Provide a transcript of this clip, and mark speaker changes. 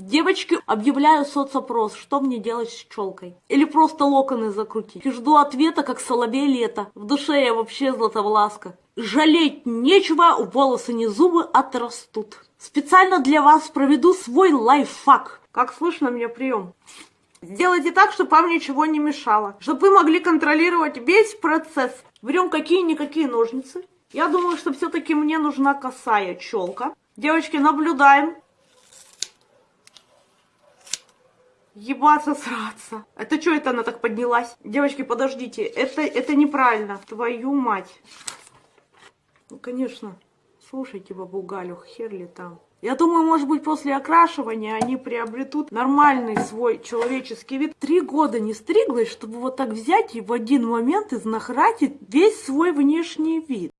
Speaker 1: Девочки, объявляю соцопрос, что мне делать с челкой? Или просто локоны закрутить? И жду ответа, как соловей лето. В душе я вообще златовласка. Жалеть нечего, волосы не зубы отрастут. Специально для вас проведу свой лайфхак. Как слышно мне прием? Сделайте так, чтобы вам ничего не мешало. Чтобы вы могли контролировать весь процесс. Берем какие-никакие ножницы. Я думаю, что все-таки мне нужна косая челка. Девочки, наблюдаем. Ебаться, сраться. Это что это она так поднялась? Девочки, подождите. Это, это неправильно. Твою мать. Ну, конечно. Слушайте бабу Галю, хер ли там. Я думаю, может быть, после окрашивания они приобретут нормальный свой человеческий вид. Три года не стриглась, чтобы вот так взять и в один момент изнахратить весь свой внешний вид.